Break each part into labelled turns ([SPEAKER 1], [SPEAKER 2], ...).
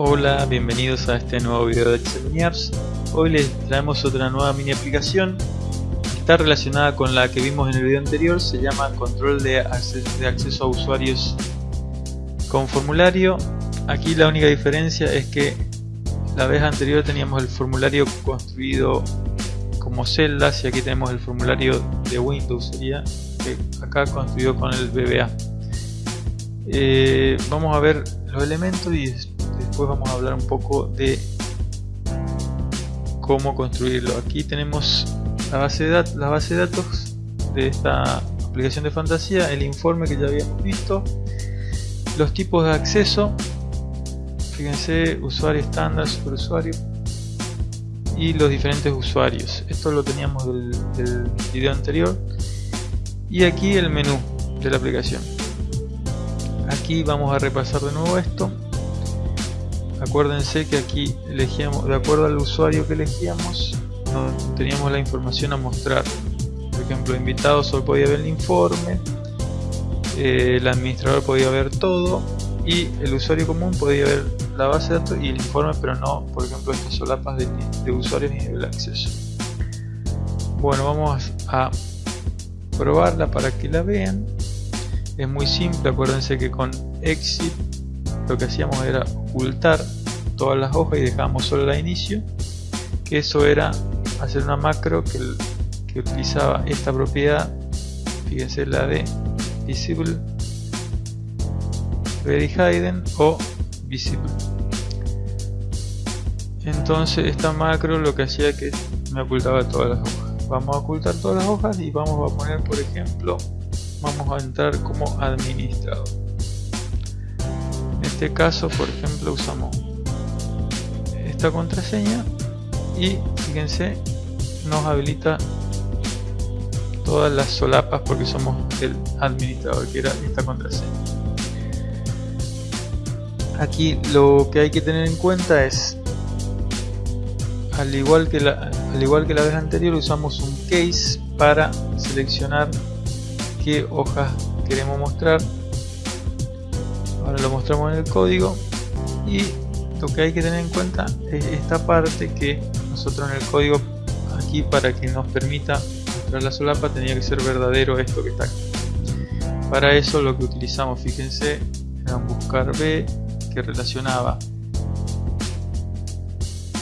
[SPEAKER 1] Hola, bienvenidos a este nuevo video de Excel Apps. Hoy les traemos otra nueva mini aplicación. Está relacionada con la que vimos en el video anterior, se llama control de acceso, a usuarios con formulario. Aquí la única diferencia es que la vez anterior teníamos el formulario construido como celdas y aquí tenemos el formulario de Windows, sería que acá construido con el VBA. Eh, vamos a ver los elementos y después vamos a hablar un poco de cómo construirlo. Aquí tenemos la base de, la base de datos de esta aplicación de fantasía, el informe que ya habíamos visto, los tipos de acceso, fíjense, usuario estándar, superusuario y los diferentes usuarios. Esto lo teníamos del video anterior. Y aquí el menú de la aplicación. Aquí vamos a repasar de nuevo esto acuérdense que aquí elegíamos de acuerdo al usuario que elegíamos teníamos la información a mostrar. Por ejemplo invitado solo podía ver el informe eh, el administrador podía ver todo y el usuario común podía ver la base de datos y el informe pero no por ejemplo estas solapas de, de usuarios ni del acceso. Bueno vamos a probarla para que la vean. Es muy simple acuérdense que con exit lo que hacíamos era ocultar todas las hojas y dejábamos solo la inicio que eso era hacer una macro que, utilizaba esta propiedad fíjense la de visible very hidden o visible. Entonces esta macro lo que hacía que me ocultaba todas las hojas. Vamos a ocultar todas las hojas y vamos a poner por ejemplo vamos a entrar como administrador este caso por ejemplo usamos esta contraseña y fíjense nos habilita todas las solapas porque somos el administrador que era esta contraseña. Aquí lo que hay que tener en cuenta es al igual que la, al igual que la vez anterior usamos un case para seleccionar qué hojas queremos mostrar lo mostramos en el código. Y lo que hay que tener en cuenta es esta parte que nosotros en el código aquí para que nos permita mostrar la solapa tenía que ser verdadero esto que está aquí. Para eso lo que utilizamos fíjense era un buscar b que relacionaba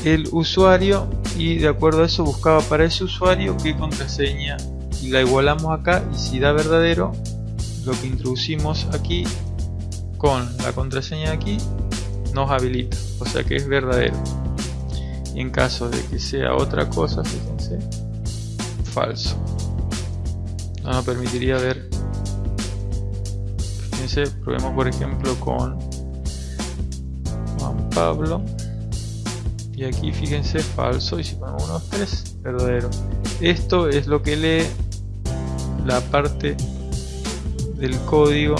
[SPEAKER 1] el usuario y de acuerdo a eso buscaba para ese usuario qué contraseña y la igualamos acá y si da verdadero lo que introducimos aquí con la contraseña aquí nos habilita o sea que es verdadero. Y en caso de que sea otra cosa fíjense falso. No nos permitiría ver. Fíjense probemos por ejemplo con Juan Pablo. Y aquí fíjense falso. Y si ponemos unos 3 verdadero. Esto es lo que lee la parte del código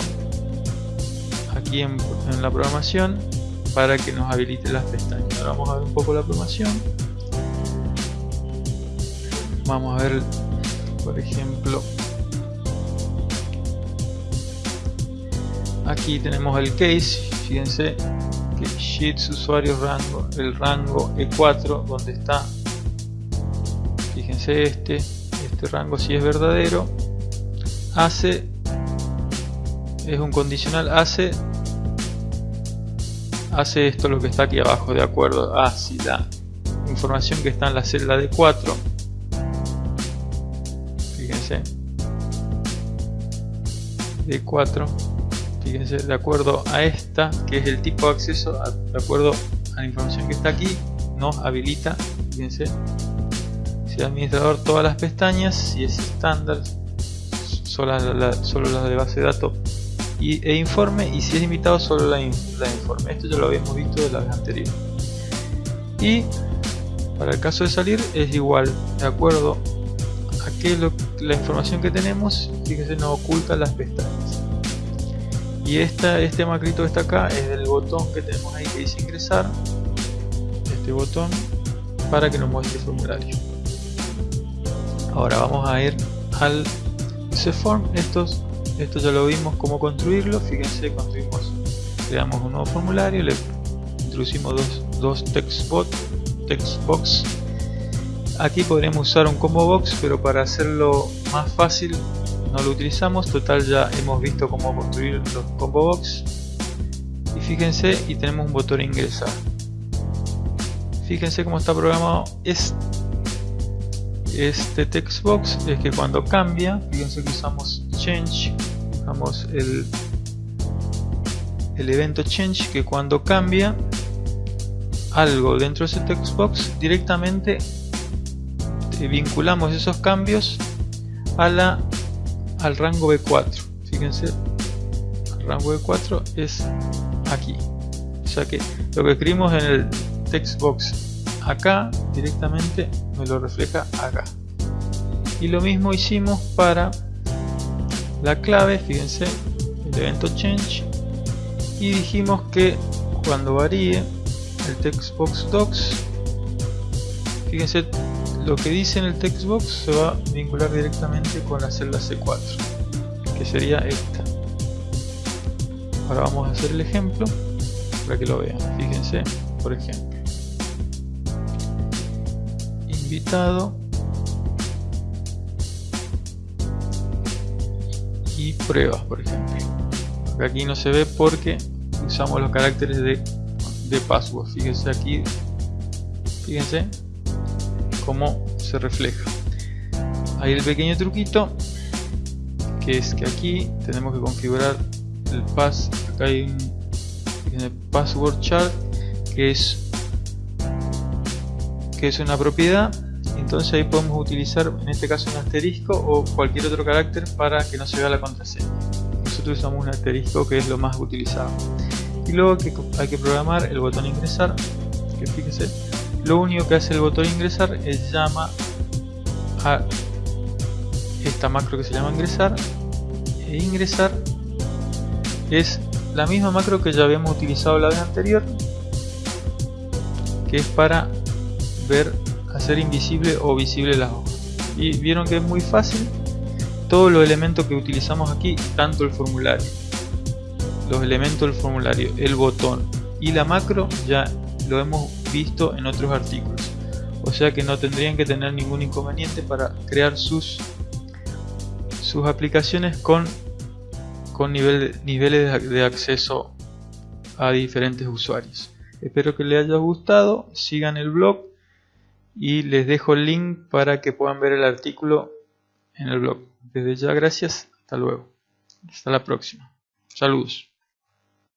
[SPEAKER 1] aquí en, la programación para que nos habilite las pestañas. Ahora vamos a ver un poco la programación. Vamos a ver, por ejemplo, aquí tenemos el case. Fíjense que sheets usuario rango, el rango E4 donde está. Fíjense este, este rango si es verdadero hace es un condicional hace hace esto lo que está aquí abajo de acuerdo. A si la información que está en la celda de 4 fíjense. De 4 fíjense de acuerdo a esta que es el tipo de acceso de acuerdo a la información que está aquí nos habilita fíjense si administrador todas las pestañas si es estándar solo, las de base de datos y, e informe y si es invitado solo la, informe. Esto ya lo habíamos visto de la vez anterior. Y para el caso de salir es igual de acuerdo a que la información que tenemos fíjese nos oculta las pestañas. Y esta, este macrito que está acá es del botón que tenemos ahí que dice ingresar. Este botón para que nos muestre el formulario. Ahora vamos a ir al form estos esto ya lo vimos cómo construirlo. Fíjense construimos creamos un nuevo formulario le introducimos dos, dos textbox aquí podríamos usar un combo box pero para hacerlo más fácil no lo utilizamos. Total ya hemos visto cómo construir los combo box. Y fíjense y tenemos un botón ingresar. Fíjense cómo está programado este, este textbox es que cuando cambia fíjense que usamos change usamos el el evento change que cuando cambia algo dentro de ese textbox directamente vinculamos esos cambios a la al rango B4 fíjense el rango B4 es aquí. O sea que lo que escribimos en el textbox acá directamente me lo refleja acá. Y lo mismo hicimos para la clave fíjense el evento change. Y dijimos que cuando varíe el textbox docs fíjense lo que dice en el textbox se va a vincular directamente con la celda C4 que sería esta. Ahora vamos a hacer el ejemplo para que lo vean. Fíjense por ejemplo invitado y pruebas por ejemplo. Aquí no se ve porque usamos los caracteres de, de password. Fíjense aquí fíjense cómo se refleja. Ahí el pequeño truquito que es que aquí tenemos que configurar el pass acá hay un password chart que es que es una propiedad entonces ahí podemos utilizar en este caso un asterisco o cualquier otro carácter para que no se vea la contraseña. Nosotros usamos un asterisco que es lo más utilizado. Y luego que hay que programar el botón ingresar. Que fíjese lo único que hace el botón ingresar es llama a esta macro que se llama ingresar. E ingresar es la misma macro que ya habíamos utilizado la vez anterior que es para ver hacer invisible o visible las hojas. Y vieron que es muy fácil todos los elementos que utilizamos aquí tanto el formulario los elementos del formulario el botón y la macro ya lo hemos visto en otros artículos. O sea que no tendrían que tener ningún inconveniente para crear sus sus aplicaciones con con nivel, niveles de acceso a diferentes usuarios. Espero que les haya gustado, sigan el blog y les dejo el link para que puedan ver el artículo en el blog. Desde ya gracias, hasta luego. Hasta la próxima. Saludos.